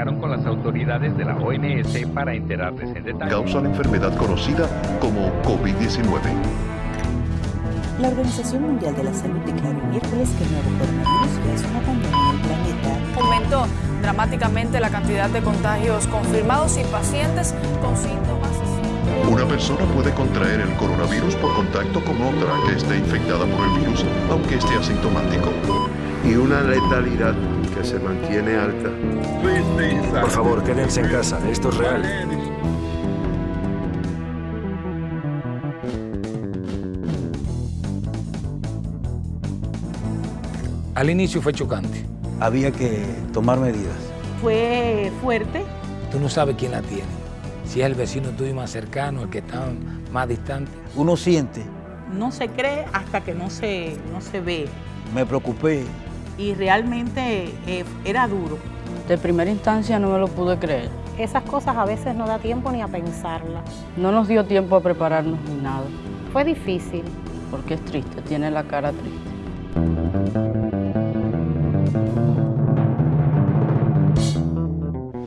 comunicaron con las autoridades de la OMS para enterarles en detalle. Causa la enfermedad conocida como COVID-19. La Organización Mundial de la Salud declaró miércoles que el nuevo coronavirus ya es una pandemia en el planeta. Aumentó dramáticamente la cantidad de contagios confirmados y pacientes con síntomas. Una persona puede contraer el coronavirus por contacto con otra que esté infectada por el virus, aunque esté asintomático. Y una letalidad que se mantiene alta. Por favor, quédense en casa, esto es real. Al inicio fue chocante. Había que tomar medidas. Fue fuerte. Tú no sabes quién la tiene. Si es el vecino tuyo más cercano, el que está más distante. Uno siente. No se cree hasta que no se, no se ve. Me preocupé. Y realmente eh, era duro. De primera instancia no me lo pude creer. Esas cosas a veces no da tiempo ni a pensarlas. No nos dio tiempo a prepararnos ni nada. Fue difícil. Porque es triste, tiene la cara triste.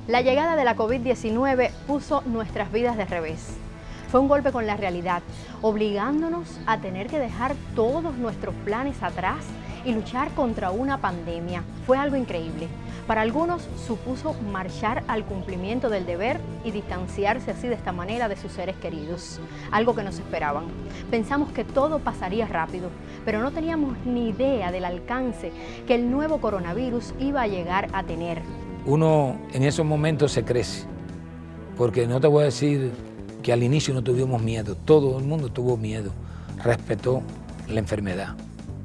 La llegada de la COVID-19 puso nuestras vidas de revés. Fue un golpe con la realidad, obligándonos a tener que dejar todos nuestros planes atrás y luchar contra una pandemia. Fue algo increíble. Para algunos supuso marchar al cumplimiento del deber y distanciarse así de esta manera de sus seres queridos, algo que no se esperaban. Pensamos que todo pasaría rápido, pero no teníamos ni idea del alcance que el nuevo coronavirus iba a llegar a tener. Uno en esos momentos se crece, porque no te voy a decir que al inicio no tuvimos miedo, todo el mundo tuvo miedo, respetó la enfermedad.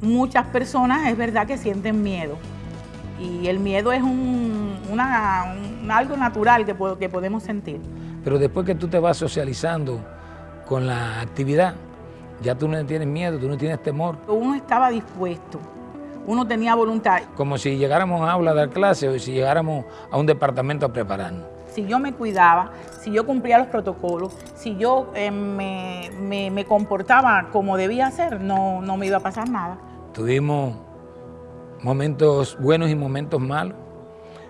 Muchas personas es verdad que sienten miedo, y el miedo es un, una, un, algo natural que, que podemos sentir. Pero después que tú te vas socializando con la actividad, ya tú no tienes miedo, tú no tienes temor. Uno estaba dispuesto, uno tenía voluntad. Como si llegáramos a aula a dar clase o si llegáramos a un departamento a prepararnos. Si yo me cuidaba, si yo cumplía los protocolos, si yo eh, me, me, me, comportaba como debía ser, no, no me iba a pasar nada. Tuvimos momentos buenos y momentos malos,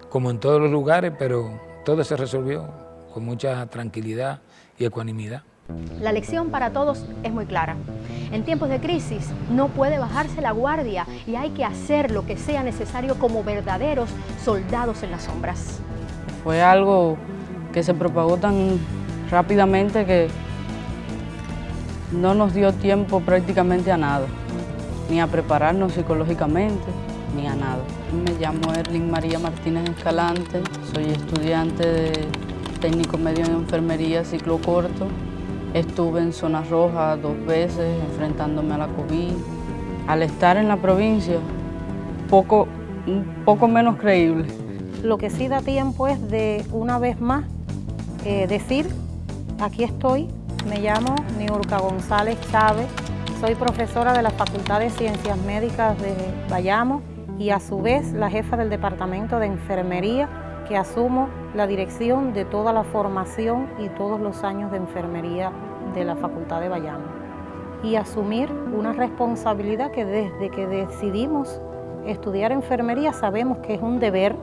como en todos los lugares, pero todo se resolvió con mucha tranquilidad y ecuanimidad. La lección para todos es muy clara. En tiempos de crisis no puede bajarse la guardia y hay que hacer lo que sea necesario como verdaderos soldados en las sombras. Fue algo que se propagó tan rápidamente que no nos dio tiempo prácticamente a nada, ni a prepararnos psicológicamente, ni a nada. Me llamo Erling María Martínez Escalante, soy estudiante de técnico medio en enfermería, ciclo corto. Estuve en zona roja dos veces enfrentándome a la COVID. Al estar en la provincia, poco, un poco menos creíble. Lo que sí da tiempo es de una vez más eh, decir, aquí estoy, me llamo Niurka González Chávez, soy profesora de la Facultad de Ciencias Médicas de Bayamo y a su vez la jefa del Departamento de Enfermería que asumo la dirección de toda la formación y todos los años de enfermería de la Facultad de Bayamo. Y asumir una responsabilidad que desde que decidimos estudiar enfermería sabemos que es un deber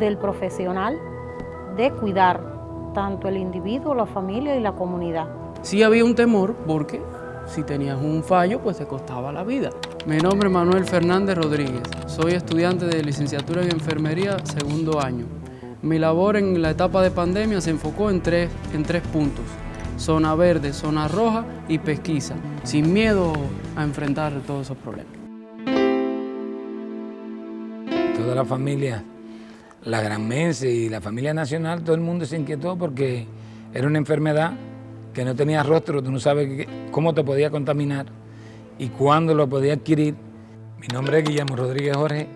del profesional de cuidar tanto el individuo, la familia y la comunidad. Sí había un temor porque si tenías un fallo, pues te costaba la vida. Mi nombre es Manuel Fernández Rodríguez. Soy estudiante de licenciatura en enfermería segundo año. Mi labor en la etapa de pandemia se enfocó en tres, en tres puntos. Zona verde, zona roja y pesquisa, sin miedo a enfrentar todos esos problemas. Toda la familia, la granmense y la familia nacional, todo el mundo se inquietó porque era una enfermedad que no tenía rostro, tú no sabes cómo te podía contaminar y cuándo lo podía adquirir. Mi nombre es Guillermo Rodríguez Jorge,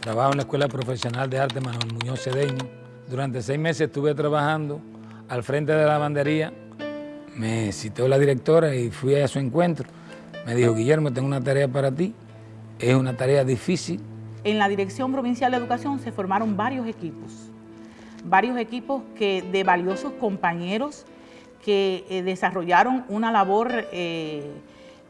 trabajo en la Escuela Profesional de Arte Manuel Muñoz Cedeño. Durante seis meses estuve trabajando al frente de la lavandería. Me citó la directora y fui a su encuentro. Me dijo, Guillermo, tengo una tarea para ti. Es una tarea difícil. En la Dirección Provincial de Educación se formaron varios equipos. Varios equipos que, de valiosos compañeros que eh, desarrollaron una labor eh,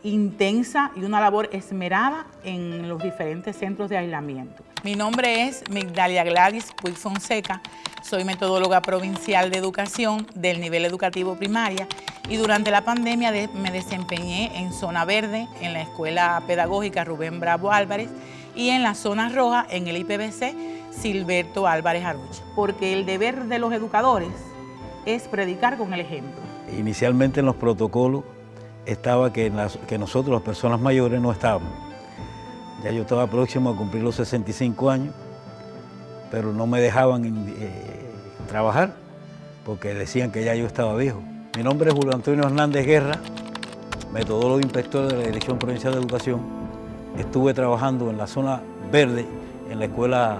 intensa y una labor esmerada en los diferentes centros de aislamiento. Mi nombre es Migdalia Gladys Puig Fonseca, soy metodóloga provincial de educación del nivel educativo primaria y durante la pandemia me desempeñé en zona verde en la Escuela Pedagógica Rubén Bravo Álvarez y en la zona roja en el IPBC Silberto Álvarez Arucha. Porque el deber de los educadores es predicar con el ejemplo. Inicialmente en los protocolos estaba que, nosotros, las personas mayores, no estábamos. Ya yo estaba próximo a cumplir los 65 años, pero no me dejaban eh, trabajar porque decían que ya yo estaba viejo. Mi nombre es Julio Antonio Hernández Guerra, metodólogo inspector de la Dirección Provincial de Educación. Estuve trabajando en la zona verde, en la escuela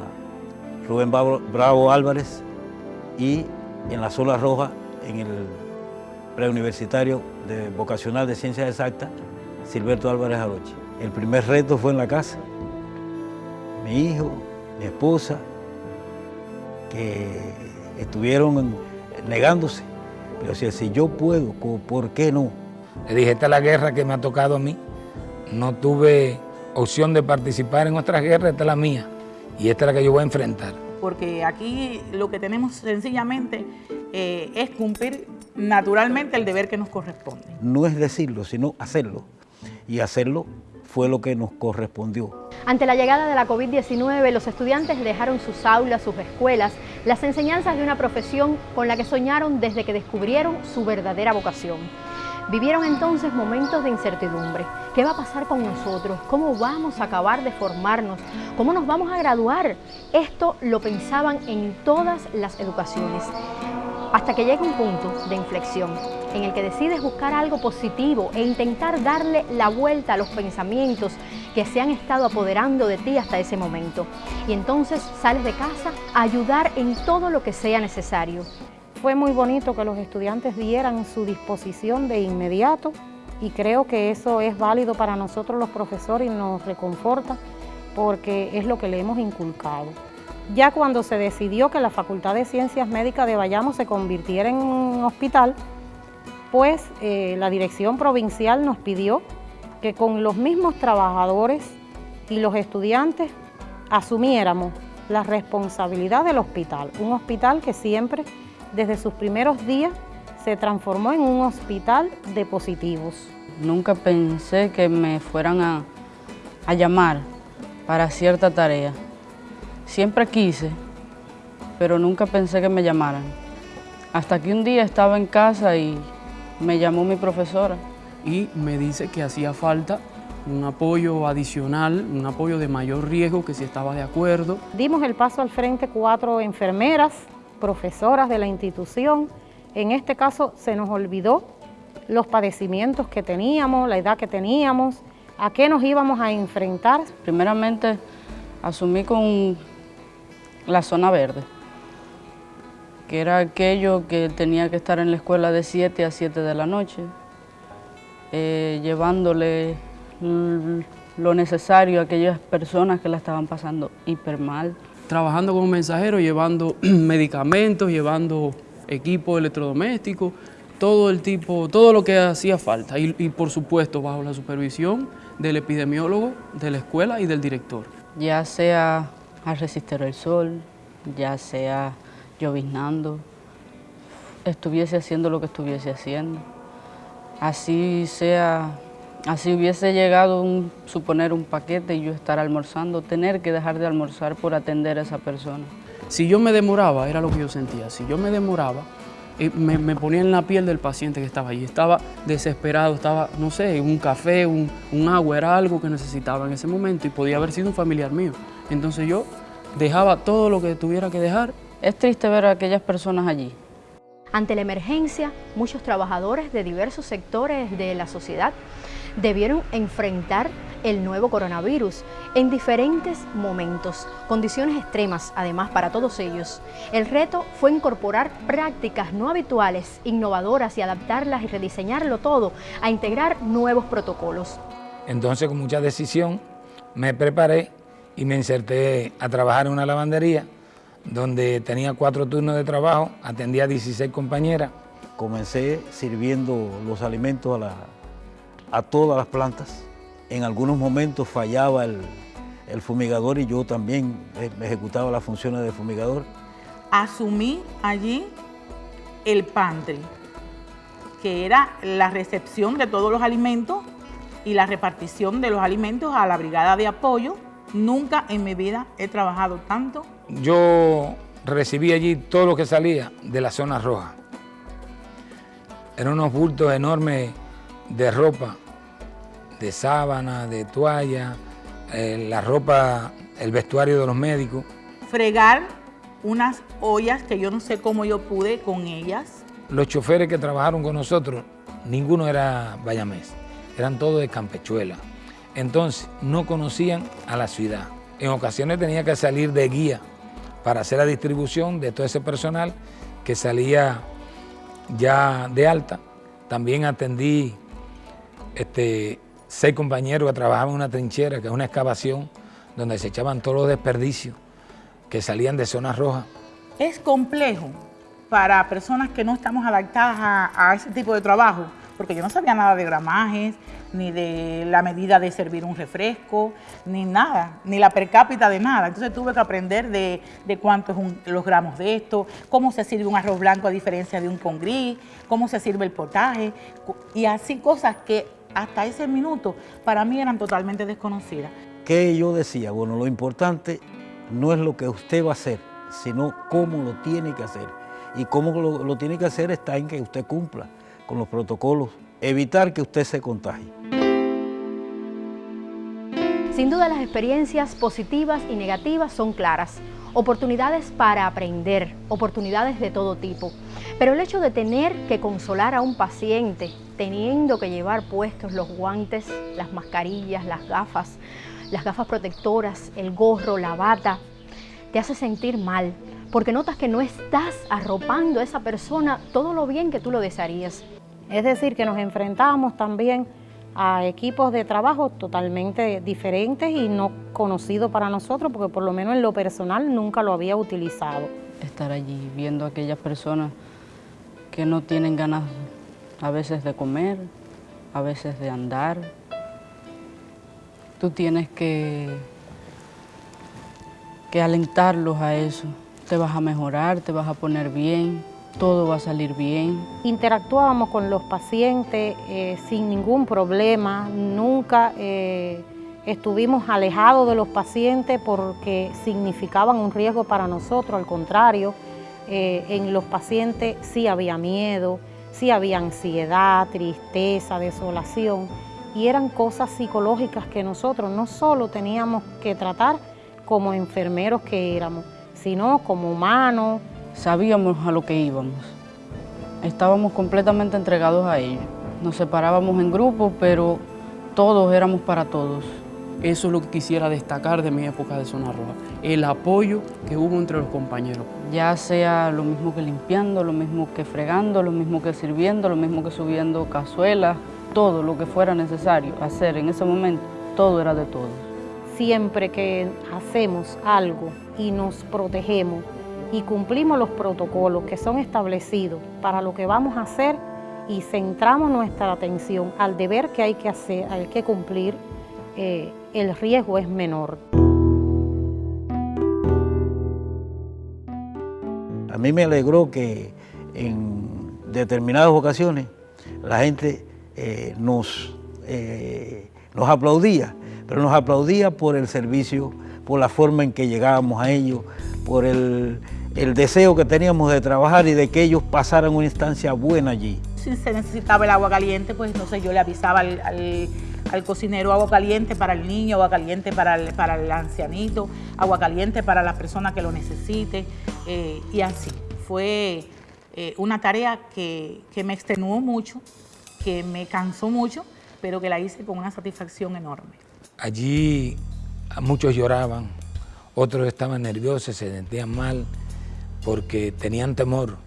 Rubén Bravo Álvarez y en la zona roja, en el preuniversitario de vocacional de Ciencias Exactas, Silberto Álvarez Aroche. El primer reto fue en la casa. Mi hijo, mi esposa, que estuvieron negándose. Pero decía, si yo puedo, ¿por qué no? Le dije, esta es la guerra que me ha tocado a mí. No tuve opción de participar en otras guerras, esta es la mía. Y esta es la que yo voy a enfrentar. Porque aquí lo que tenemos sencillamente eh, es cumplir naturalmente el deber que nos corresponde. No es decirlo, sino hacerlo. Y hacerlo fue lo que nos correspondió. Ante la llegada de la COVID-19, los estudiantes dejaron sus aulas, sus escuelas, las enseñanzas de una profesión con la que soñaron desde que descubrieron su verdadera vocación. Vivieron entonces momentos de incertidumbre. ¿Qué va a pasar con nosotros? ¿Cómo vamos a acabar de formarnos? ¿Cómo nos vamos a graduar? Esto lo pensaban en todas las educaciones. Hasta que llega un punto de inflexión en el que decides buscar algo positivo e intentar darle la vuelta a los pensamientos que se han estado apoderando de ti hasta ese momento. Y entonces sales de casa a ayudar en todo lo que sea necesario. Fue muy bonito que los estudiantes dieran su disposición de inmediato y creo que eso es válido para nosotros los profesores y nos reconforta porque es lo que le hemos inculcado. Ya cuando se decidió que la Facultad de Ciencias Médicas de Bayamo se convirtiera en un hospital, pues eh, la dirección provincial nos pidió que con los mismos trabajadores y los estudiantes asumiéramos la responsabilidad del hospital, un hospital que siempre desde sus primeros días se transformó en un hospital de positivos. Nunca pensé que me fueran a, a llamar para cierta tarea. Siempre quise, pero nunca pensé que me llamaran. Hasta que un día estaba en casa y me llamó mi profesora. Y me dice que hacía falta un apoyo adicional, un apoyo de mayor riesgo, que si estaba de acuerdo. Dimos el paso al frente cuatro enfermeras profesoras de la institución. En este caso se nos olvidó los padecimientos que teníamos, la edad que teníamos, a qué nos íbamos a enfrentar. Primeramente asumí con la zona verde, que era aquello que tenía que estar en la escuela de 7 a 7 de la noche, eh, llevándole lo necesario a aquellas personas que la estaban pasando hiper mal trabajando como mensajero, llevando medicamentos, llevando equipo electrodoméstico, todo el tipo, todo lo que hacía falta y, por supuesto bajo la supervisión del epidemiólogo de la escuela y del director. Ya sea a resistir el sol, ya sea lloviznando, estuviese haciendo lo que estuviese haciendo, así sea Así hubiese llegado, un, suponer, un paquete y yo estar almorzando, tener que dejar de almorzar por atender a esa persona. Si yo me demoraba, era lo que yo sentía, si yo me demoraba, eh, me, ponía en la piel del paciente que estaba allí. Estaba desesperado, estaba, no sé, un café, un, agua, era algo que necesitaba en ese momento y podía haber sido un familiar mío. Entonces yo dejaba todo lo que tuviera que dejar. Es triste ver a aquellas personas allí. Ante la emergencia, muchos trabajadores de diversos sectores de la sociedad debieron enfrentar el nuevo coronavirus en diferentes momentos, condiciones extremas además para todos ellos. El reto fue incorporar prácticas no habituales, innovadoras y adaptarlas y rediseñarlo todo a integrar nuevos protocolos. Entonces con mucha decisión me preparé y me inserté a trabajar en una lavandería donde tenía cuatro turnos de trabajo, atendía a 16 compañeras. Comencé sirviendo los alimentos a la a todas las plantas. En algunos momentos fallaba el, el fumigador y yo también eh, ejecutaba las funciones de fumigador. Asumí allí el pantry, que era la recepción de todos los alimentos y la repartición de los alimentos a la brigada de apoyo. Nunca en mi vida he trabajado tanto. Yo recibí allí todo lo que salía de la zona roja. Eran unos bultos enormes de ropa, de sábana, de toalla, eh, la ropa, el vestuario de los médicos. Fregar unas ollas que yo no sé cómo yo pude con ellas. Los choferes que trabajaron con nosotros, ninguno era bayamés, eran todos de Campechuela. Entonces, no conocían a la ciudad. En ocasiones tenía que salir de guía para hacer la distribución de todo ese personal que salía ya de alta. También atendí este, seis compañeros que trabajaban en una trinchera, que es una excavación, donde se echaban todos los desperdicios que salían de zonas rojas. Es complejo para personas que no estamos adaptadas a, a ese tipo de trabajo, porque yo no sabía nada de gramajes, ni de la medida de servir un refresco, ni nada, ni la per cápita de nada. Entonces tuve que aprender de, de cuántos los gramos de esto, cómo se sirve un arroz blanco a diferencia de un con gris, cómo se sirve el potaje, y así cosas que hasta ese minuto para mí eran totalmente desconocidas. ¿Qué yo decía? Bueno, lo importante no es lo que usted va a hacer, sino cómo lo tiene que hacer. Y cómo lo tiene que hacer está en que usted cumpla con los protocolos, evitar que usted se contagie. Sin duda las experiencias positivas y negativas son claras. Oportunidades para aprender, oportunidades de todo tipo. Pero el hecho de tener que consolar a un paciente, teniendo que llevar puestos los guantes, las mascarillas, las gafas, las gafas protectoras, el gorro, la bata, te hace sentir mal, porque notas que no estás arropando a esa persona todo lo bien que tú lo desearías. Es decir, que nos enfrentamos también a equipos de trabajo totalmente diferentes y no conocidos para nosotros, porque por lo menos en lo personal nunca lo había utilizado. Estar allí viendo a aquellas personas que no tienen ganas a veces de comer, a veces de andar. Tú tienes que, que alentarlos a eso. Te vas a mejorar, te vas a poner bien todo va a salir bien. Interactuábamos con los pacientes eh, sin ningún problema, nunca eh, estuvimos alejados de los pacientes porque significaban un riesgo para nosotros, al contrario, eh, en los pacientes sí había miedo, sí había ansiedad, tristeza, desolación, y eran cosas psicológicas que nosotros no solo teníamos que tratar como enfermeros que éramos, sino como humanos, sabíamos a lo que íbamos. Estábamos completamente entregados a ello. Nos separábamos en grupos, pero todos éramos para todos. Eso es lo que quisiera destacar de mi época de Zona Roja, el apoyo que hubo entre los compañeros. Ya sea lo mismo que limpiando, lo mismo que fregando, lo mismo que sirviendo, lo mismo que subiendo cazuelas, todo lo que fuera necesario hacer en ese momento, todo era de todos. Siempre que hacemos algo y nos protegemos, y cumplimos los protocolos que son establecidos para lo que vamos a hacer y centramos nuestra atención al deber que hay que hacer, hay que cumplir, eh, el riesgo es menor. A mí me alegró que en determinadas ocasiones la gente eh, nos, eh, nos aplaudía, pero nos aplaudía por el servicio, por la forma en que llegábamos a ellos, por el, el deseo que teníamos de trabajar y de que ellos pasaran una instancia buena allí. Si se necesitaba el agua caliente, pues entonces yo le avisaba al, al, cocinero agua caliente para el niño, agua caliente para el, para el ancianito, agua caliente para la persona que lo necesite eh, y así. Fue eh, una tarea que, que me extenuó mucho, que me cansó mucho, pero que la hice con una satisfacción enorme. Allí muchos lloraban, otros estaban nerviosos, se sentían mal, porque tenían temor.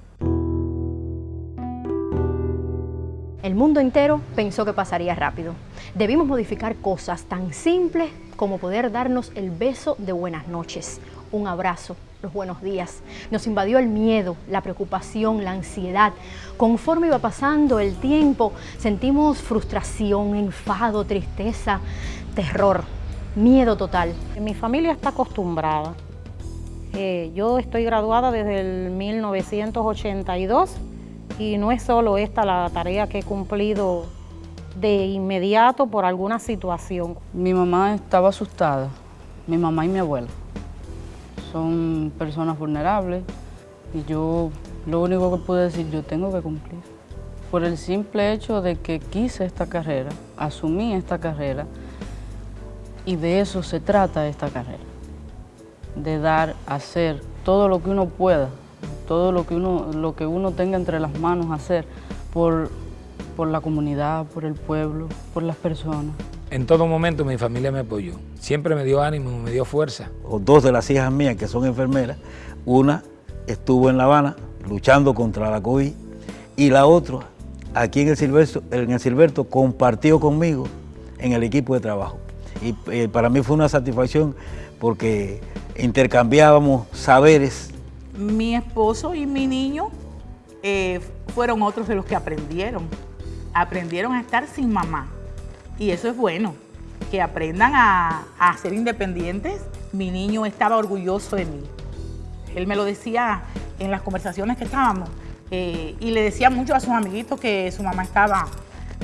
El mundo entero pensó que pasaría rápido. Debimos modificar cosas tan simples como poder darnos el beso de buenas noches, un abrazo, los buenos días. Nos invadió el miedo, la preocupación, la ansiedad. Conforme iba pasando el tiempo, sentimos frustración, enfado, tristeza, terror. Miedo total. Mi familia está acostumbrada. Eh, yo estoy graduada desde el 1982 y no es solo esta la tarea que he cumplido de inmediato por alguna situación. Mi mamá estaba asustada, mi mamá y mi abuela. Son personas vulnerables y yo lo único que pude decir, yo tengo que cumplir. Por el simple hecho de que quise esta carrera, asumí esta carrera y de eso se trata esta carrera. De dar, hacer todo lo que uno pueda, todo lo que uno, lo que uno tenga entre las manos hacer por, por la comunidad, por el pueblo, por las personas. En todo momento mi familia me apoyó. Siempre me dio ánimo, me dio fuerza. Dos de las hijas mías que son enfermeras, una estuvo en La Habana luchando contra la COVID y la otra aquí en el Silberto, en el Silberto compartió conmigo en el equipo de trabajo. Y eh, para mí fue una satisfacción porque intercambiábamos saberes. Mi esposo y mi niño eh, fueron otros de los que aprendieron. Aprendieron a estar sin mamá. Y eso es bueno, que aprendan a, ser independientes. Mi niño estaba orgulloso de mí. Él me lo decía en las conversaciones que estábamos. Eh, y le decía mucho a sus amiguitos que su mamá estaba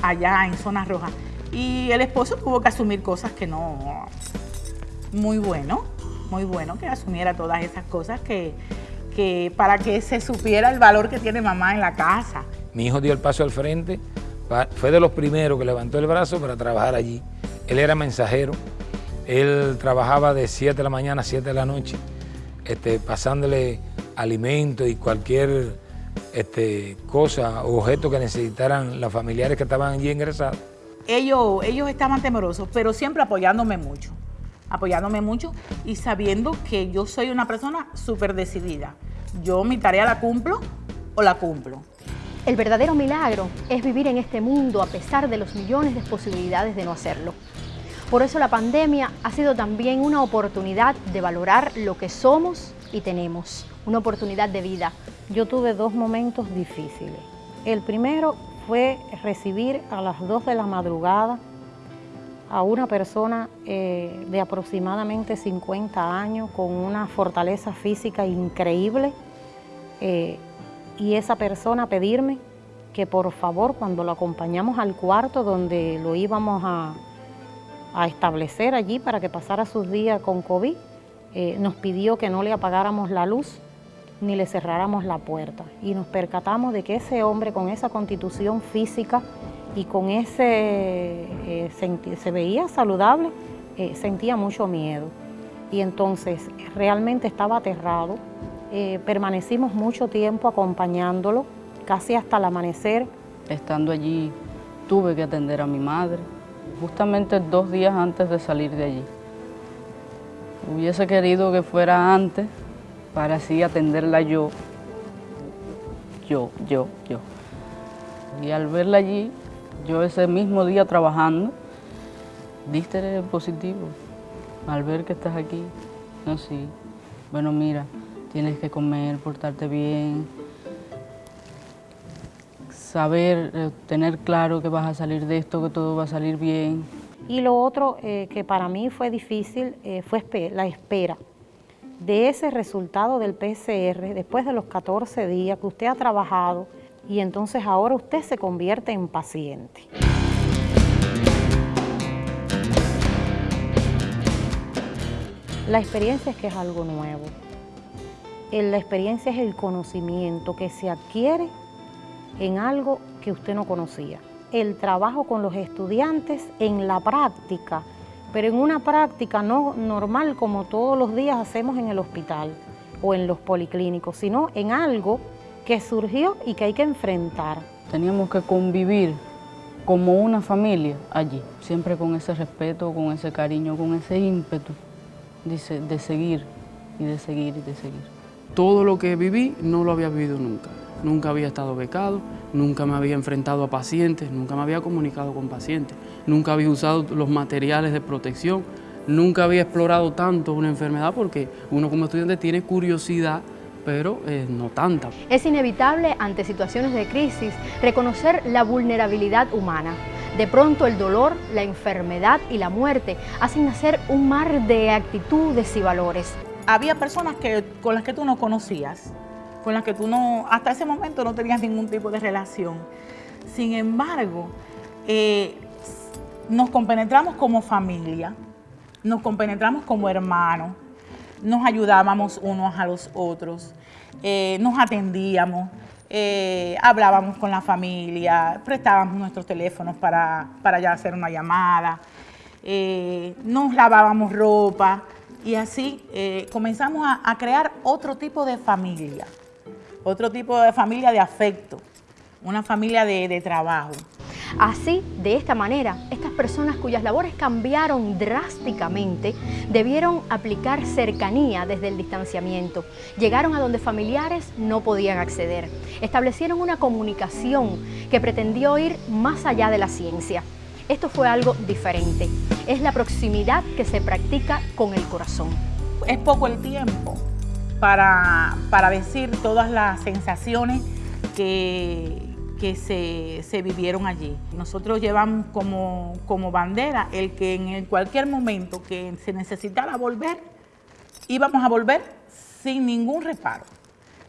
allá en zona roja. Y el esposo tuvo que asumir cosas que no... Muy bueno, muy bueno que asumiera todas esas cosas que, que para que se supiera el valor que tiene mamá en la casa. Mi hijo dio el paso al frente, fue de los primeros que levantó el brazo para trabajar allí. Él era mensajero, él trabajaba de 7 de la mañana a 7 de la noche, este, pasándole alimentos y cualquier este, cosa objeto que necesitaran los familiares que estaban allí ingresados. Ellos, ellos estaban temerosos, pero siempre apoyándome mucho, apoyándome mucho y sabiendo que yo soy una persona súper decidida. Yo mi tarea la cumplo o la cumplo. El verdadero milagro es vivir en este mundo a pesar de los millones de posibilidades de no hacerlo. Por eso la pandemia ha sido también una oportunidad de valorar lo que somos y tenemos, una oportunidad de vida. Yo tuve dos momentos difíciles. El primero fue recibir a las 2 de la madrugada a una persona eh, de aproximadamente 50 años con una fortaleza física increíble eh, y esa persona pedirme que por favor cuando lo acompañamos al cuarto donde lo íbamos a, establecer allí para que pasara sus días con COVID, eh, nos pidió que no le apagáramos la luz ni le cerráramos la puerta. Y nos percatamos de que ese hombre con esa constitución física y con ese, eh, se veía saludable, eh, sentía mucho miedo. Y entonces realmente estaba aterrado. permanecimos mucho tiempo acompañándolo, casi hasta el amanecer. Estando allí tuve que atender a mi madre, justamente dos días antes de salir de allí. Hubiese querido que fuera antes para así atenderla yo, yo, yo, yo. Y al verla allí, yo ese mismo día trabajando, diste positivo. Al ver que estás aquí, no, sí. Bueno, mira, tienes que comer, portarte bien, saber, eh, tener claro que vas a salir de esto, que todo va a salir bien. Y lo otro eh, que para mí fue difícil eh, fue la espera de ese resultado del PCR después de los 14 días que usted ha trabajado y entonces ahora usted se convierte en paciente. La experiencia es que es algo nuevo. La experiencia es el conocimiento que se adquiere en algo que usted no conocía. El trabajo con los estudiantes en la práctica, pero en una práctica no normal como todos los días hacemos en el hospital o en los policlínicos, sino en algo que surgió y que hay que enfrentar. Teníamos que convivir como una familia allí, siempre con ese respeto, con ese cariño, con ese ímpetu de, de seguir y de seguir y de seguir. Todo lo que viví no lo había vivido nunca nunca había estado becado, nunca me había enfrentado a pacientes, nunca me había comunicado con pacientes, nunca había usado los materiales de protección, nunca había explorado tanto una enfermedad porque uno como estudiante tiene curiosidad pero eh, no tanta. Es inevitable ante situaciones de crisis reconocer la vulnerabilidad humana, De pronto el dolor, la enfermedad y la muerte hacen nacer un mar de actitudes y valores. Había personas que, con las que tú no conocías, con las que tú no, hasta ese momento no tenías ningún tipo de relación. Sin embargo, eh, nos compenetramos como familia, nos compenetramos como hermanos, nos ayudábamos unos a los otros, eh, nos atendíamos, eh, hablábamos con la familia, prestábamos nuestros teléfonos para, para ya hacer una llamada, nos lavábamos ropa y así comenzamos a, crear otro tipo de familia, otro tipo de familia de afecto, una familia de trabajo. Así, de esta manera, estas personas cuyas labores cambiaron drásticamente debieron aplicar cercanía desde el distanciamiento. Llegaron a donde familiares no podían acceder. Establecieron una comunicación que pretendió ir más allá de la ciencia. Esto fue algo diferente. Es la proximidad que se practica con el corazón. Es poco el tiempo para, para decir todas las sensaciones que, que se, vivieron allí. Nosotros llevamos como, como bandera el que en cualquier momento que se necesitara volver, íbamos a volver sin ningún reparo,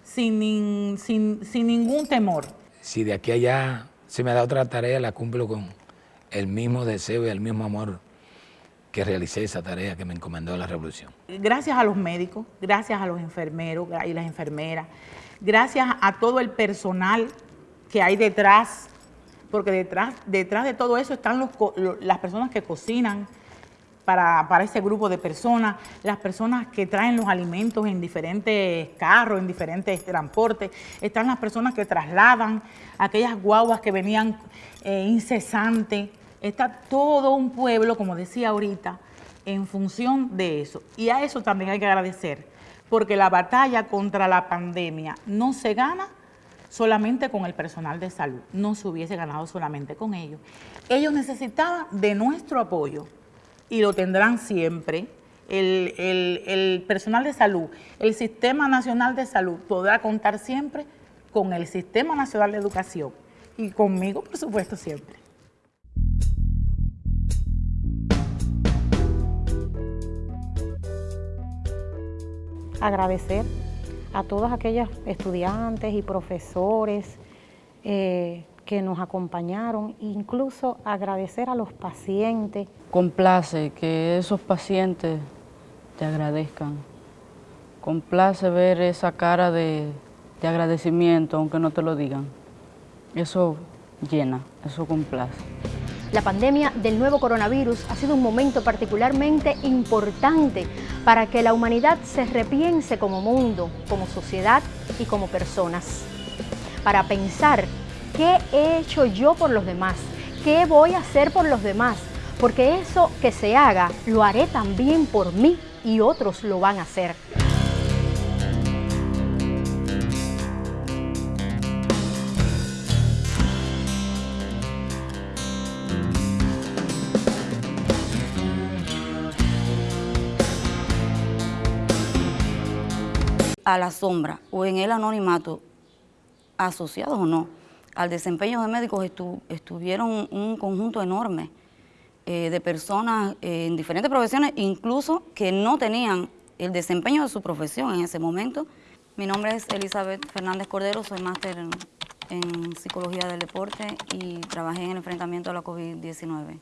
sin, sin, sin ningún temor. Si de aquí a allá se me da otra tarea, la cumplo con el mismo deseo y el mismo amor que realicé esa tarea que me encomendó la revolución. Gracias a los médicos, gracias a los enfermeros y las enfermeras, gracias a todo el personal que hay detrás, porque detrás, detrás de todo eso están las personas que cocinan para, para, ese grupo de personas, las personas que traen los alimentos en diferentes carros, en diferentes transportes, están las personas que trasladan aquellas guaguas que venían eh, incesantes, está todo un pueblo, como decía ahorita, en función de eso. Y a eso también hay que agradecer, porque la batalla contra la pandemia no se gana solamente con el personal de salud, no se hubiese ganado solamente con ellos. Ellos necesitaban de nuestro apoyo y lo tendrán siempre. El, el, personal de salud, el Sistema Nacional de Salud podrá contar siempre con el Sistema Nacional de Educación y conmigo, por supuesto, siempre. Agradecer a todos aquellos estudiantes y profesores eh, que nos acompañaron, incluso agradecer a los pacientes. Complace que esos pacientes te agradezcan. Complace ver esa cara de agradecimiento, aunque no te lo digan. Eso llena, eso complace. La pandemia del nuevo coronavirus ha sido un momento particularmente importante para que la humanidad se repiense como mundo, como sociedad y como personas. Para pensar qué he hecho yo por los demás, qué voy a hacer por los demás, porque eso que se haga lo haré también por mí y otros lo van a hacer. A la sombra o en el anonimato, asociados o no, al desempeño de médicos estuvieron un conjunto enorme eh, de personas eh, en diferentes profesiones, incluso que no tenían el desempeño de su profesión en ese momento. Mi nombre es Elizabeth Fernández Cordero, soy máster en, en Psicología del Deporte y trabajé en el enfrentamiento a la COVID-19.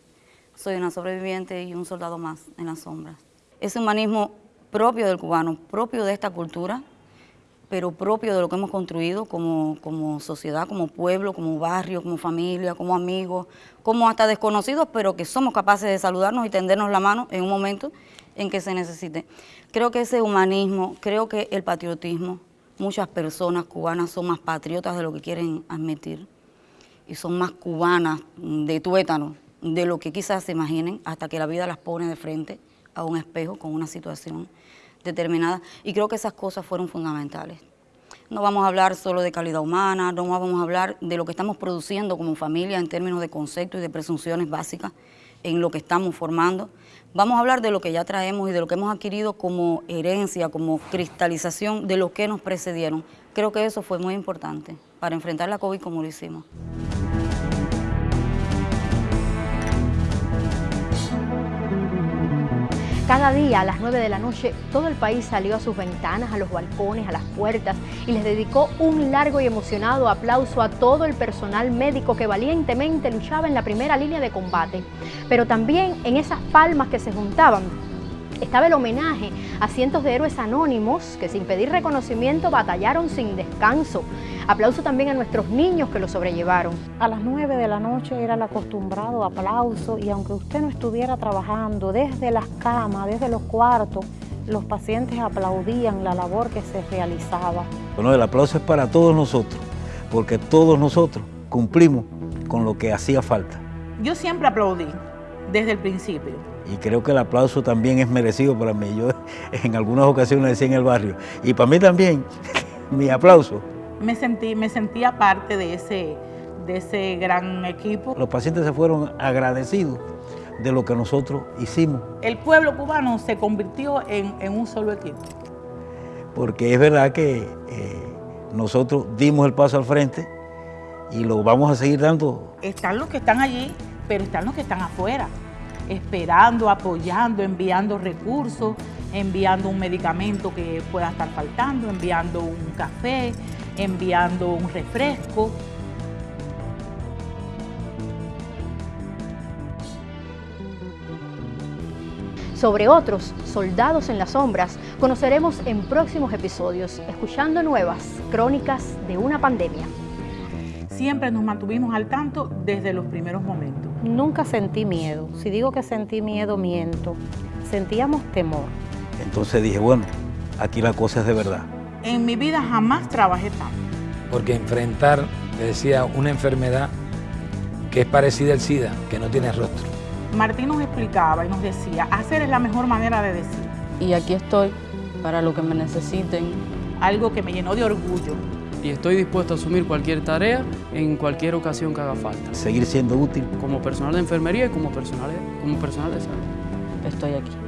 Soy una sobreviviente y un soldado más en las sombras. Ese humanismo propio del cubano, propio de esta cultura, pero propio de lo que hemos construido como, como, sociedad, como pueblo, como barrio, como familia, como amigos, como hasta desconocidos, pero que somos capaces de saludarnos y tendernos la mano en un momento en que se necesite. Creo que ese humanismo, creo que el patriotismo, muchas personas cubanas son más patriotas de lo que quieren admitir y son más cubanas de tuétano de lo que quizás se imaginen hasta que la vida las pone de frente a un espejo con una situación determinada y creo que esas cosas fueron fundamentales. No vamos a hablar solo de calidad humana, no vamos a hablar de lo que estamos produciendo como familia en términos de conceptos y de presunciones básicas en lo que estamos formando. Vamos a hablar de lo que ya traemos y de lo que hemos adquirido como herencia, como cristalización de lo que nos precedieron. Creo que eso fue muy importante para enfrentar la COVID como lo hicimos. Cada día a las 9 de la noche todo el país salió a sus ventanas, a los balcones, a las puertas y les dedicó un largo y emocionado aplauso a todo el personal médico que valientemente luchaba en la primera línea de combate. Pero también en esas palmas que se juntaban estaba el homenaje a cientos de héroes anónimos que sin pedir reconocimiento batallaron sin descanso. Aplauso también a nuestros niños que lo sobrellevaron. A las 9 de la noche era el acostumbrado aplauso y aunque usted no estuviera trabajando desde las camas, desde los cuartos, los pacientes aplaudían la labor que se realizaba. Bueno, el aplauso es para todos nosotros, porque todos nosotros cumplimos con lo que hacía falta. Yo siempre aplaudí, desde el principio. Y creo que el aplauso también es merecido para mí. Yo en algunas ocasiones decía en el barrio, y para mí también, mi aplauso. Me sentí, me sentía parte de ese, de ese gran equipo. Los pacientes se fueron agradecidos de lo que nosotros hicimos. El pueblo cubano se convirtió en, en un solo equipo. Porque es verdad que eh, nosotros dimos el paso al frente y lo vamos a seguir dando. Están los que están allí, pero están los que están afuera esperando, apoyando, enviando recursos, enviando un medicamento que pueda estar faltando, enviando un café, enviando un refresco. Sobre otros soldados en las sombras conoceremos en próximos episodios, escuchando nuevas crónicas de una pandemia. Siempre nos mantuvimos al tanto desde los primeros momentos. Nunca sentí miedo. Si digo que sentí miedo, miento. Sentíamos temor. Entonces dije, bueno, aquí la cosa es de verdad. En mi vida jamás trabajé tanto. Porque enfrentar, le decía, una enfermedad que es parecida al SIDA, que no tiene rostro. Martín nos explicaba y nos decía, hacer es la mejor manera de decir. Y aquí estoy para lo que me necesiten. Algo que me llenó de orgullo y estoy dispuesto a asumir cualquier tarea en cualquier ocasión que haga falta. Seguir siendo útil. Como personal de enfermería y como personal, como personal de salud. Estoy aquí.